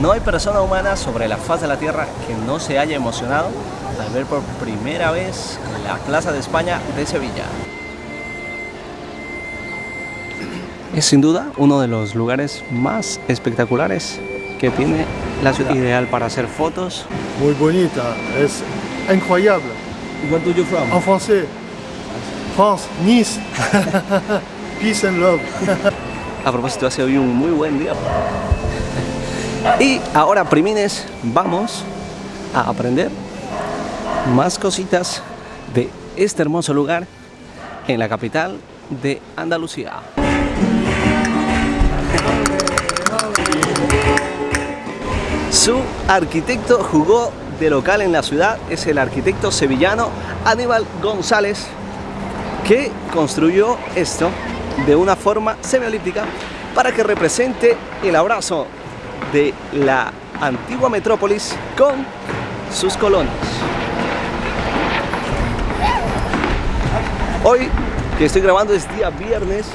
no hay persona humana sobre la faz de la Tierra que no se haya emocionado al ver por primera vez la Plaza de España de Sevilla. Es sin duda uno de los lugares más espectaculares que tiene la ciudad. Ideal para hacer fotos. Muy bonita, es incroyable. Where do you from? En francés, France, Nice, peace and love. A propósito, hace hoy un muy buen día. Y ahora, primines, vamos a aprender más cositas de este hermoso lugar en la capital de Andalucía. Su arquitecto jugó de local en la ciudad, es el arquitecto sevillano Aníbal González, que construyó esto de una forma semiolíptica para que represente el abrazo de la antigua metrópolis con sus colonos. Hoy que estoy grabando es día viernes,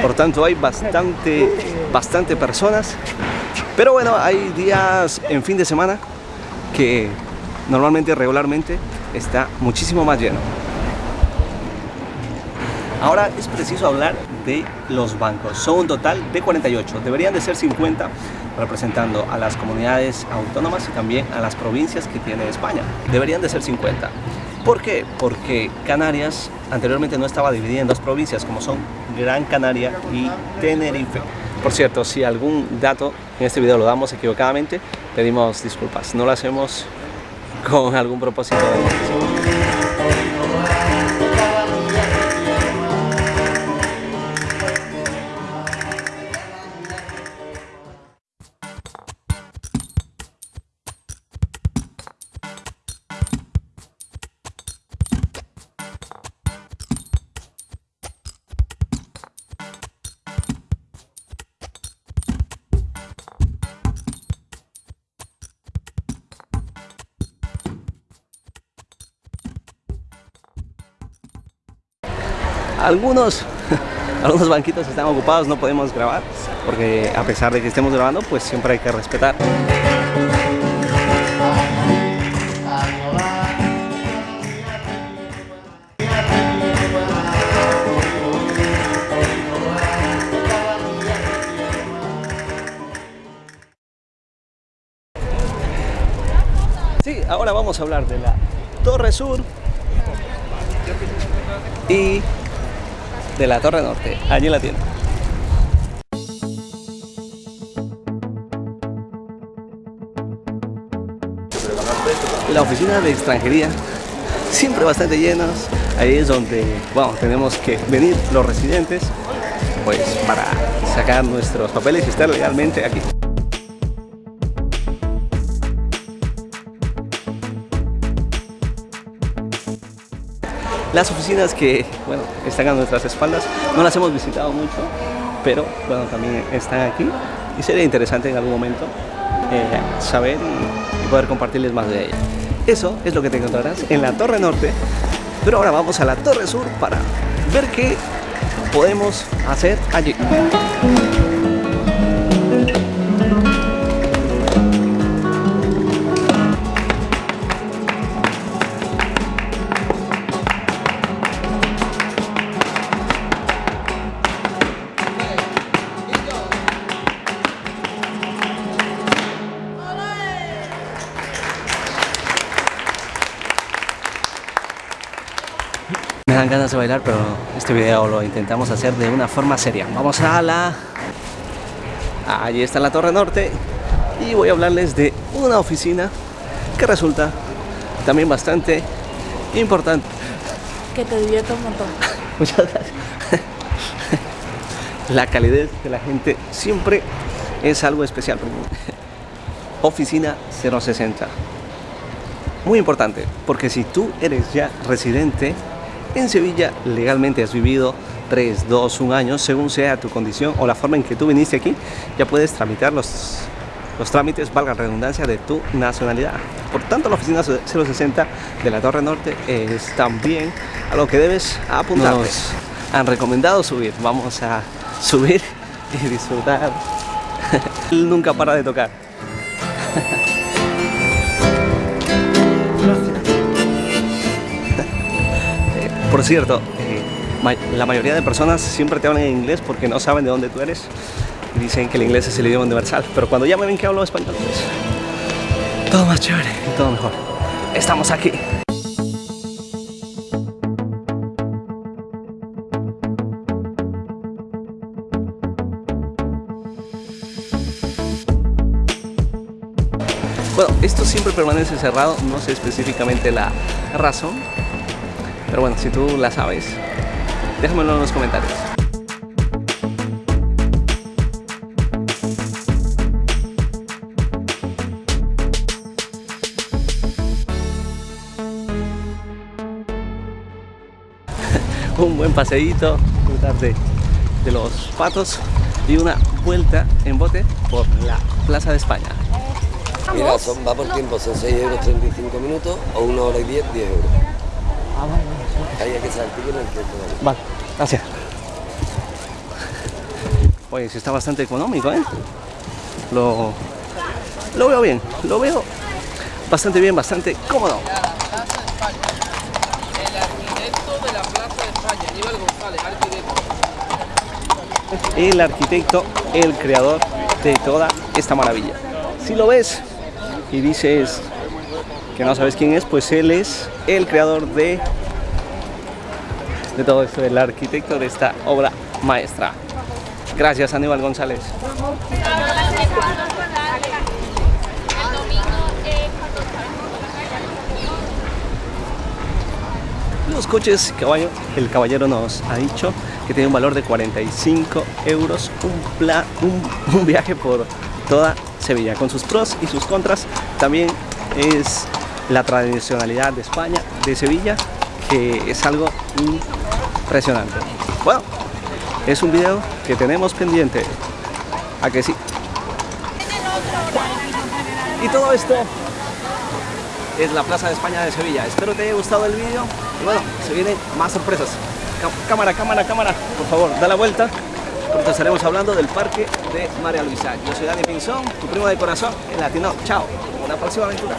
por tanto hay bastante, bastante personas, pero bueno, hay días en fin de semana que normalmente, regularmente, está muchísimo más lleno. Ahora es preciso hablar de los bancos. Son un total de 48. Deberían de ser 50 representando a las comunidades autónomas y también a las provincias que tiene España. Deberían de ser 50. ¿Por qué? Porque Canarias anteriormente no estaba dividida en dos provincias como son Gran Canaria y Tenerife. Por cierto, si algún dato en este video lo damos equivocadamente, pedimos disculpas. No lo hacemos con algún propósito de algunos algunos banquitos están ocupados, no podemos grabar porque a pesar de que estemos grabando, pues siempre hay que respetar. Sí, ahora vamos a hablar de la Torre Sur y de la Torre Norte. Allí la tiene. La oficina de extranjería, siempre bastante llenas. Ahí es donde, bueno, tenemos que venir los residentes, pues para sacar nuestros papeles y estar legalmente aquí. Las oficinas que bueno, están a nuestras espaldas no las hemos visitado mucho, pero bueno, también están aquí y sería interesante en algún momento eh, saber y, poder compartirles más de ellas. Eso es lo que te encontrarás en la Torre Norte, pero ahora vamos a la Torre Sur para ver qué podemos hacer allí. Me dan ganas de bailar, pero este video lo intentamos hacer de una forma seria. Vamos a la... Allí está la Torre Norte y voy a hablarles de una oficina que resulta también bastante importante. Que te divierta un montón. Muchas gracias. La calidez de la gente siempre es algo especial. Oficina 060. Muy importante, porque si tú eres ya residente en Sevilla, legalmente has vivido 3, 2, 1 año, según sea tu condición o la forma en que tú viniste aquí, ya puedes tramitar los, los trámites, valga la redundancia, de tu nacionalidad. Por tanto, la oficina 060 de la Torre Norte es también a lo que debes apuntarte. Nos han recomendado subir, vamos a subir y disfrutar. Él nunca para de tocar. Por cierto, eh, la mayoría de personas siempre te hablan en inglés porque no saben de dónde tú eres y dicen que el inglés es el idioma universal. Pero cuando ya me ven que hablo español, pues todo más chévere y todo mejor. Estamos aquí. Bueno, esto siempre permanece cerrado, no sé específicamente la razón, pero bueno, si tú la sabes, déjamelo en los comentarios. Un buen paseíto, disfrutar de, de los patos y una vuelta en bote por la Plaza de España. Mira, son, va por tiempo, son 6 euros 35 minutos o 1 hora y 10, 10 euros. Hay que. Vale, gracias. Oye, sí está bastante económico, ¿eh? Lo, lo veo bien, lo veo bastante bien, bastante cómodo. El arquitecto, el creador de toda esta maravilla. Si lo ves y dices que no sabes quién es, pues él es el creador de, de todo esto, el arquitecto de esta obra maestra. Gracias, Aníbal González. Los coches caballo, el caballero nos ha dicho que tiene un valor de 45 euros un, pla- un viaje por toda Sevilla, con sus pros y sus contras. También es la tradicionalidad de España, de Sevilla, es algo impresionante. Bueno, es un video que tenemos pendiente. ¿A que sí? Y todo esto es la Plaza de España de Sevilla. Espero te haya gustado el vídeo y bueno, se vienen más sorpresas. Cá- Cámara, cámara, cámara, por favor, da la vuelta. Porque estaremos hablando del parque de María Luisa. Yo soy Dani Pinzón, tu primo de corazón en Latino. Chao, una próxima aventura.